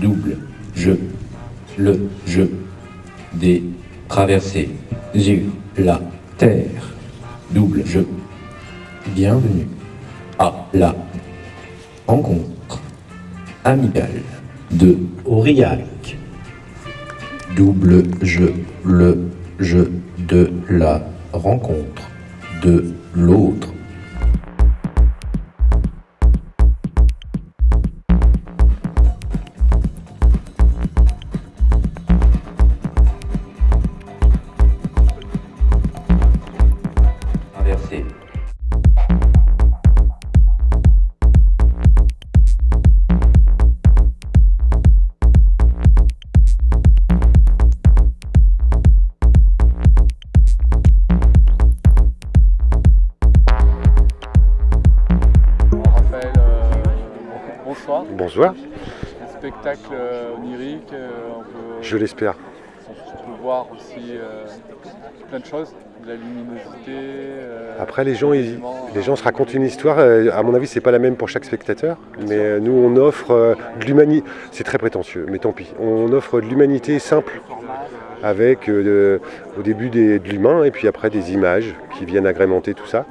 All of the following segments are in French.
double jeu, le jeu des traversées. Sur la terre, double jeu. Bienvenue à la rencontre amicale de Aurillac. Double jeu, le jeu de la rencontre de l'autre. Un spectacle euh, onirique, euh, on, peut, je l'espère. on peut voir aussi euh, plein de choses, de la luminosité. Après, les gens, ils- les gens se racontent une histoire. À mon avis, c'est pas la même pour chaque spectateur. Mais nous, on offre de l'humanité. C'est très prétentieux, mais tant pis. On offre de l'humanité simple, avec euh, au début des- de l'humain et puis après des images qui viennent agrémenter tout ça,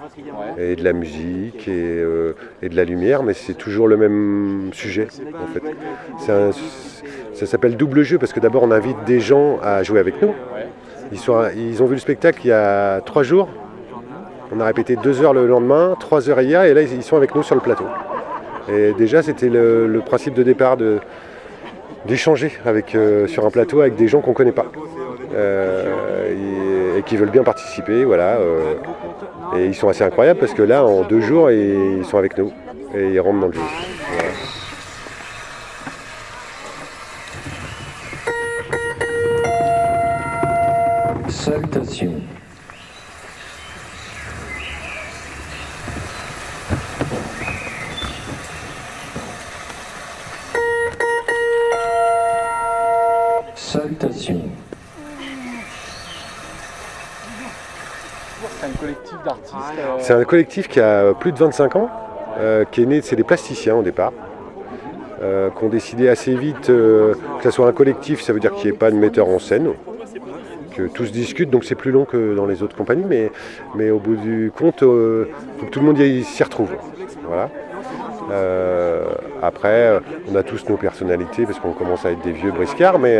et de la musique et, euh, de la lumière. Mais c'est toujours le même sujet, en fait. Ça s'appelle double jeu parce que d'abord, on invite des gens à jouer avec nous. Ils, ont vu le spectacle il y a trois jours. On a répété deux heures le lendemain, trois heures hier, et là ils sont avec nous sur le plateau. Et déjà c'était le, principe de départ d'échanger euh, sur un plateau avec des gens qu'on ne connaît pas. Euh, et, qui veulent bien participer, voilà. euh, et ils sont assez incroyables parce que là en deux jours ils sont avec nous et ils rentrent dans le jeu. Voilà. Salutations. Salutations. C'est un collectif d'artistes. euh, C'est un collectif qui a plus de 25 ans, euh, qui est né, c'est des plasticiens au départ, euh, qui ont décidé assez vite que ce soit un collectif, ça veut dire qu'il n'y ait pas de metteur en scène, que tout se discute, donc c'est plus long que dans les autres compagnies, mais, mais au bout du compte, faut que tout le monde s'y retrouve. Voilà. Après, on a tous nos personnalités parce qu'on commence à être des vieux briscards, mais,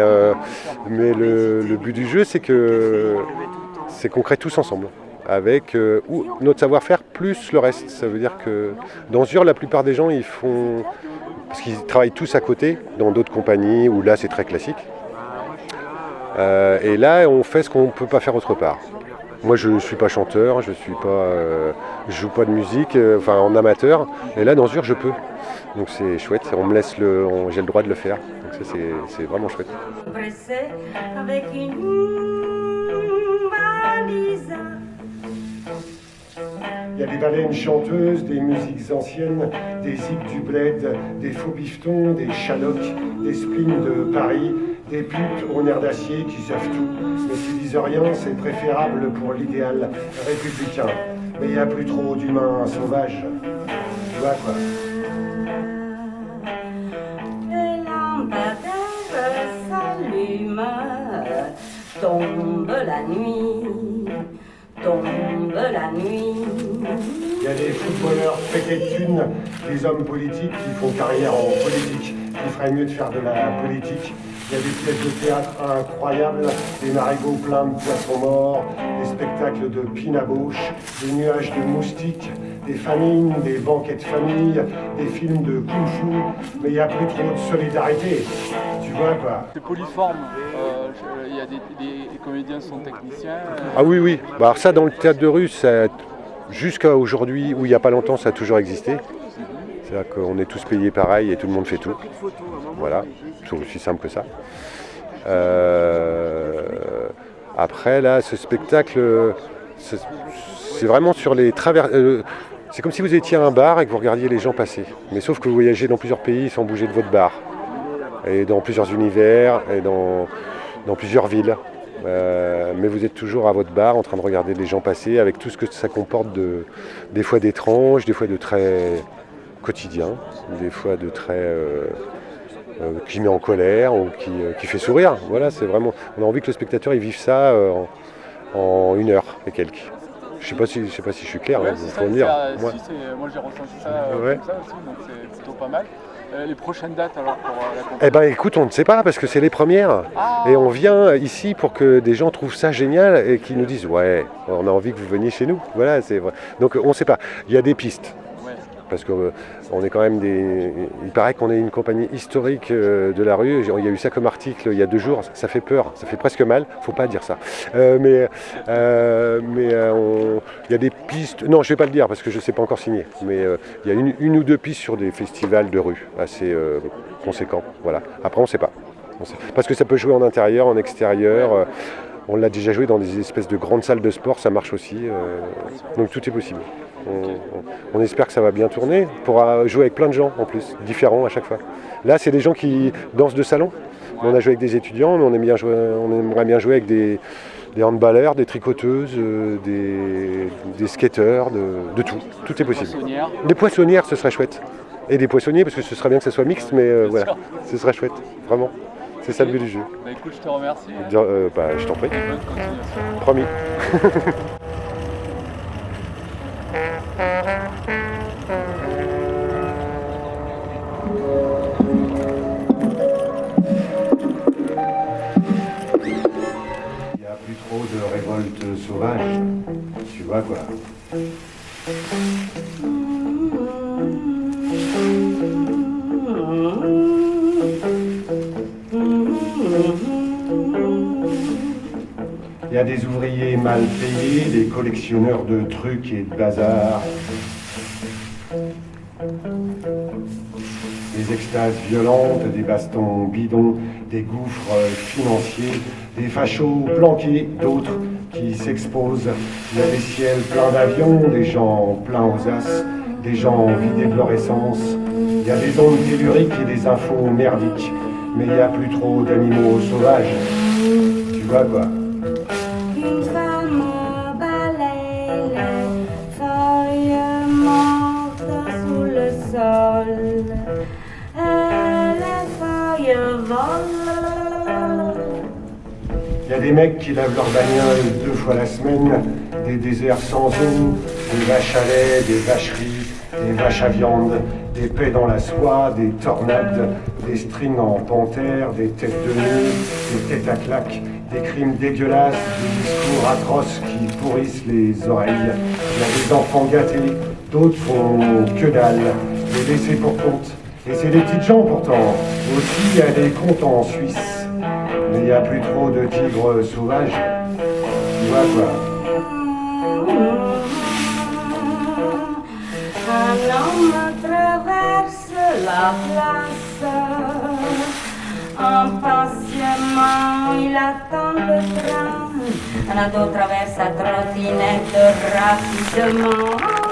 mais le, le but du jeu, c'est que c'est qu'on crée tous ensemble avec euh, notre savoir-faire plus le reste. Ça veut dire que dans Ur, la plupart des gens, ils font parce qu'ils travaillent tous à côté dans d'autres compagnies où là c'est très classique. Euh, et là, on fait ce qu'on ne peut pas faire autre part. Moi, je ne suis pas chanteur, je suis pas, euh, joue pas de musique, enfin en amateur. Et là, dans Ur, je peux. Donc c'est chouette. On me laisse le, j'ai le droit de le faire. Donc ça, c'est vraiment chouette. Il y a des baleines chanteuses, des musiques anciennes, des zigs du bled, des faux biftons, des chalocs, des splines de Paris, des putes au nerf d'acier qui savent tout. Mais qui disent rien, c'est préférable pour l'idéal républicain. Mais il n'y a plus trop d'humains sauvages. Tu vois quoi tombe la nuit, tombe la nuit. Il y a des footballeurs pétés de thunes, des hommes politiques qui font carrière en politique, qui feraient mieux de faire de la politique. Il y a des pièces de théâtre incroyables, des marigots pleins de poissons morts, des spectacles de pinabouche, des nuages de moustiques, des famines, des banquets de famille, des films de kung-fu, mais il n'y a plus trop de solidarité. Tu vois quoi C'est polyforme. euh, Il y a des, comédiens sont techniciens. euh, Ah oui, oui. Bah, alors ça, dans le théâtre de rue, ça- jusqu'à aujourd'hui, ou il n'y a pas longtemps, ça a toujours existé. C'est-à-dire qu'on est tous payés pareil et tout le monde fait tout. Voilà, c'est aussi simple que ça. Euh, Après, là, ce spectacle, c'est vraiment sur les travers. euh, C'est comme si vous étiez à un bar et que vous regardiez les gens passer. Mais sauf que vous voyagez dans plusieurs pays sans bouger de votre bar. et dans plusieurs univers et dans plusieurs villes. Euh, mais vous êtes toujours à votre bar en train de regarder les gens passer avec tout ce que ça comporte de, des fois d'étrange, des fois de très quotidien, des fois de très euh, euh, qui met en colère ou qui, qui fait sourire. Voilà, c'est vraiment. On a envie que le spectateur il vive ça en, en une heure et quelques. Je sais pas si je sais pas si je suis clair. Ouais, hein, c'est faut ça, me dire. Moi- si, c'est- moi j'ai ressenti ça Ouais. comme ça aussi, donc c'est plutôt pas mal. Euh, les prochaines dates alors pour euh, la Eh ben écoute, on ne sait pas parce que c'est les premières. Ah, Et on vient ici pour que des gens trouvent ça génial et qu'ils nous disent ouais, on a envie que vous veniez chez nous. Voilà, c'est vrai. Donc on ne sait pas. Il y a des pistes. Parce que euh, est quand même des. Il paraît qu'on est une compagnie historique euh, de la rue. Il y a eu ça comme article il y a deux jours. Ça fait peur, ça fait presque mal. Faut pas dire ça. Euh, mais mais il y a des pistes. Non, je vais pas le dire parce que je sais pas encore signé. Mais il y a une, ou deux pistes sur des festivals de rue assez conséquents. Voilà. Après, on ne sait pas. Parce que ça peut jouer en intérieur, en extérieur. On l'a déjà joué dans des espèces de grandes salles de sport, ça marche aussi. euh, donc tout est possible. On, espère que ça va bien tourner. On pourra jouer avec plein de gens en plus, différents à chaque fois. Là, c'est des gens qui dansent de salon. On a joué avec des étudiants, mais on, aime bien jouer- on aimerait bien jouer avec des, des handballeurs, des tricoteuses, euh, des, des skateurs, de, de tout. Tout est possible. Des poissonnières, ce serait chouette. Et des poissonniers, parce que ce serait bien que ça soit mixte, mais euh, voilà, ce serait chouette, vraiment. C'est ça le but du jeu. Bah écoute, je te remercie. Dire, euh, bah, je t'en prie, bonne continuation. promis. Il n'y a plus trop de révolte sauvage, tu vois quoi. Des ouvriers mal payés, des collectionneurs de trucs et de bazar. Des extases violentes, des bastons bidons, des gouffres financiers, des fachos planqués, d'autres qui s'exposent. Il y a des ciels pleins d'avions, des gens pleins aux as, des gens vidés de leur. Il y a des ondes telluriques et des infos merdiques. Mais il n'y a plus trop d'animaux sauvages. Tu vois quoi Il y a des mecs qui lavent leur bagnole deux fois la semaine, des déserts sans eau, des vaches à lait, des vacheries, des vaches à viande, des paix dans la soie, des tornades, des strings en panthère, des têtes de nœuds, des têtes à claques, des crimes dégueulasses, des discours atroces qui pourrissent les oreilles. Il y a des enfants gâtés, d'autres font que dalle, des laissés pour compte. Et c'est des petites gens pourtant. Aussi, il y a en Suisse. Mais il n'y a plus trop de tigres sauvages. Tu vois quoi Un homme traverse la place. Impatiemment, il attend le train. Un ado traverse sa trottinette rapidement.